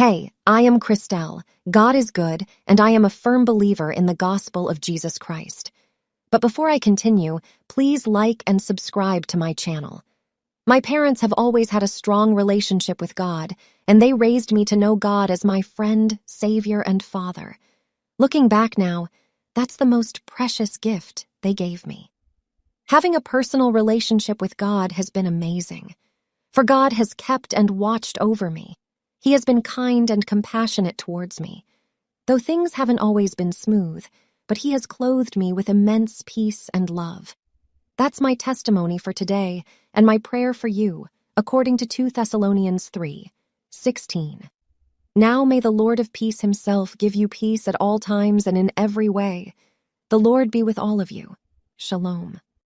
Hey, I am Christelle. God is good, and I am a firm believer in the gospel of Jesus Christ. But before I continue, please like and subscribe to my channel. My parents have always had a strong relationship with God, and they raised me to know God as my friend, Savior, and Father. Looking back now, that's the most precious gift they gave me. Having a personal relationship with God has been amazing, for God has kept and watched over me. He has been kind and compassionate towards me. Though things haven't always been smooth, but He has clothed me with immense peace and love. That's my testimony for today and my prayer for you, according to 2 Thessalonians 3 16. Now may the Lord of peace himself give you peace at all times and in every way. The Lord be with all of you. Shalom.